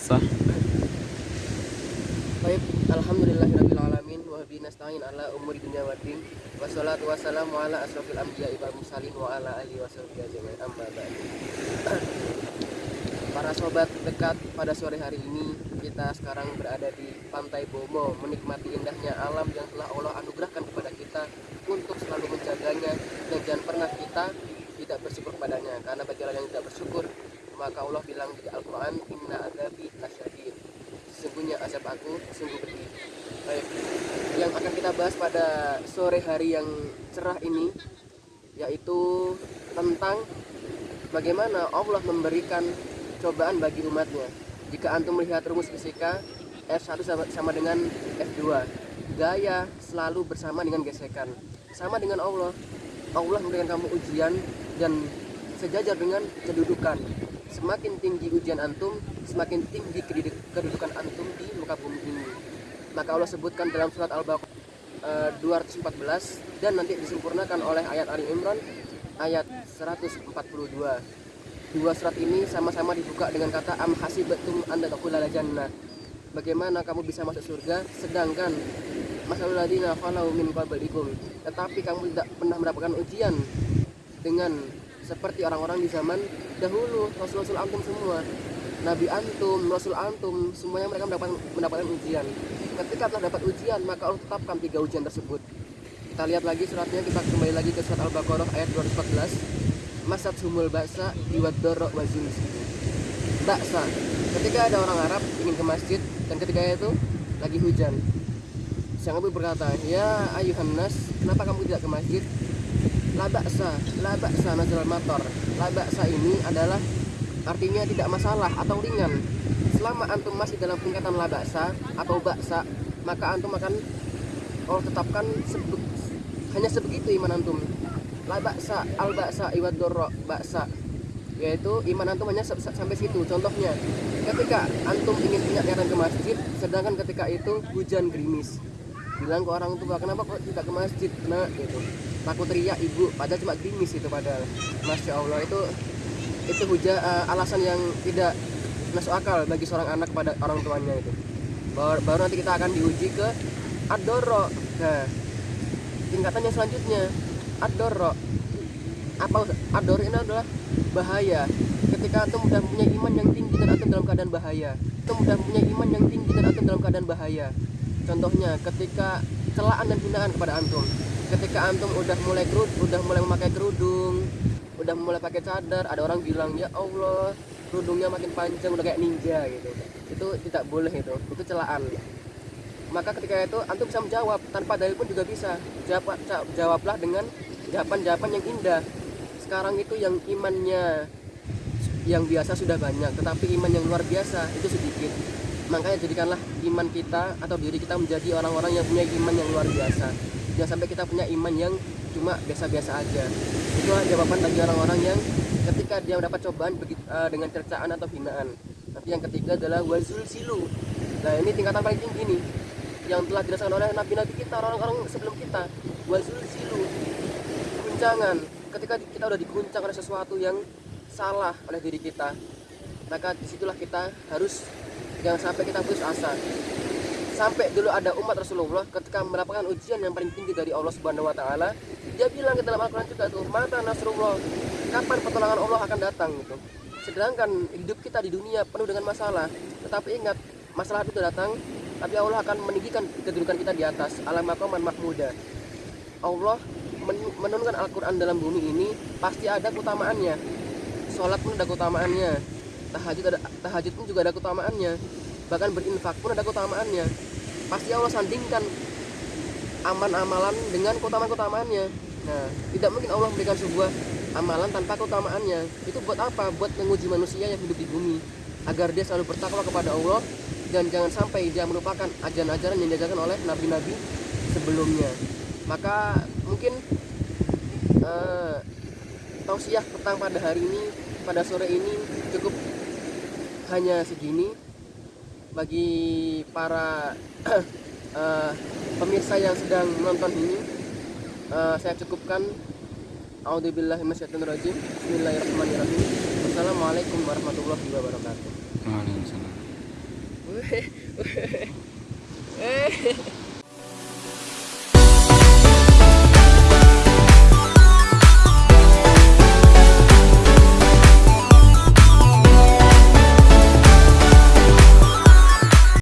Sah. Baik, alhamdulillahirabbil alamin wa bihi nasta'in ala umuri dunya waddin. Wassalatu wassalamu ala asrofil anbiya'i wal mursalin wa ala alihi wasahbihi ajmain. Amma ba'du. Para sobat dekat pada sore hari ini kita sekarang berada di Pantai Bomo menikmati indahnya alam yang telah Allah anugerahkan kepada kita untuk selalu menjaganya dan jangan pernah kita tidak bersyukur padanya karena bagi orang yang tidak bersyukur maka Allah bilang di Al-Quran inna adabi lasyadid sesungguhnya azab aku sungguh pedih. Baik. Yang akan kita bahas pada sore hari yang cerah ini yaitu tentang bagaimana Allah memberikan cobaan bagi umatnya. Jika antum melihat rumus fisika F1 sama, sama dengan F2 gaya selalu bersama dengan gesekan. Sama dengan Allah. Allah memberikan kamu ujian dan sejajar dengan kedudukan semakin tinggi ujian antum semakin tinggi kedudukan antum di muka bumi ini. Maka Allah sebutkan dalam surat Al-Baqarah uh, 214 dan nanti disempurnakan oleh ayat Ali Imran ayat 142 dua. Surat ini sama-sama dibuka dengan kata am hasibatum anda taqulala jannah. Bagaimana kamu bisa masuk surga sedangkan masalul ladina falau min qablikum tetapi kamu tidak pernah mendapatkan ujian dengan seperti orang-orang di zaman dahulu rasul-rasul antum semua. Nabi antum rasul antum semuanya mereka mendapatkan mendapatkan ujian. Ketika telah dapat ujian maka Allah tetapkan tiga ujian tersebut. Kita lihat lagi suratnya kita kembali lagi ke surat al-baqarah ayat 214 masat humul baksa iwadoro wazul baksa. Ketika ada orang Arab ingin ke masjid dan ketika itu lagi hujan. Sang ibu berkata ya ayuhan nas kenapa kamu tidak ke masjid la baksa la baksa nazal motor. La baksa ini adalah artinya tidak masalah atau ringan. Selama antum masih dalam tingkatan la baksa atau baksa maka antum akan Allah tetapkan sebe hanya sebegitu iman antum. La baksa al baksa iwad dorro baksa. Yaitu iman antum hanya sampai situ contohnya. Ketika antum ingin punya ke masjid sedangkan ketika itu hujan gerimis bilang ke orang tua kenapa kok tidak ke masjid? Nah gitu takut teriak ibu. Padahal cuma gerimis itu padahal. Masya allah itu itu hujan uh, alasan yang tidak masuk akal bagi seorang anak pada orang tuanya itu. Baru, baru nanti kita akan diuji ke adoro nah tingkatannya selanjutnya adoro apa adoro ini adalah bahaya. Ketika antum sudah punya iman yang tinggi dan antum dalam keadaan bahaya. Antum sudah punya iman yang tinggi dan antum dalam keadaan bahaya contohnya ketika celaan dan hinaan kepada antum. Ketika antum udah mulai kerud udah mulai memakai kerudung udah mulai pakai cadar ada orang bilang ya Allah kerudungnya makin panjang udah kayak ninja gitu. Itu tidak boleh itu itu celaan. Maka ketika itu antum bisa menjawab tanpa dalil pun juga bisa. Jawab jawablah dengan jawaban-jawaban yang indah. Sekarang itu yang imannya yang biasa sudah banyak tetapi iman yang luar biasa itu sedikit makanya jadikanlah iman kita atau diri kita menjadi orang-orang yang punya iman yang luar biasa. Jangan sampai kita punya iman yang cuma biasa-biasa aja. Itu jawaban bagi orang-orang yang ketika dia mendapat cobaan uh, dengan cercaan atau hinaan. Tapi yang ketiga adalah wazul silu nah ini tingkatan paling tinggi nih yang telah dirasakan oleh nabi-nabi kita orang-orang sebelum kita. Wazul silu guncangan. Ketika kita udah diguncang oleh sesuatu yang salah oleh diri kita maka di situlah kita harus jangan sampai kita putus asa. Sampai dulu ada umat Rasulullah ketika mendapatkan ujian yang paling tinggi dari Allah Subhanahu Wa Taala dia bilang ke dalam Al-Quran juga tuh mata Nasrullah kapan pertolongan Allah akan datang? Gitu. Sedangkan hidup kita di dunia penuh dengan masalah. Tetapi ingat masalah itu datang tapi Allah akan meninggikan kedudukan kita di atas. Alam maqaman mahmuda. Allah menurunkan Al-Quran dalam bumi ini pasti ada keutamaannya. Sholat pun ada keutamaannya tahajud ada tahajud pun juga ada keutamaannya. Bahkan berinfak pun ada keutamaannya. Pasti Allah sandingkan aman-amalan dengan keutamaan-keutamaannya. Nah tidak mungkin Allah memberikan sebuah amalan tanpa keutamaannya. Itu buat apa? Buat menguji manusia yang hidup di bumi. Agar dia selalu bertakwa kepada Allah dan jangan sampai dia melupakan ajaran-ajaran yang diajarkan oleh nabi-nabi sebelumnya. Maka mungkin uh, tausiah petang pada hari ini pada sore ini cukup hanya segini. Bagi para uh, pemirsa yang sedang menonton ini uh, saya cukupkan. Bismillahirrahmanirrahim. Assalamualaikum warahmatullahi wabarakatuh. Waalaikumsalam.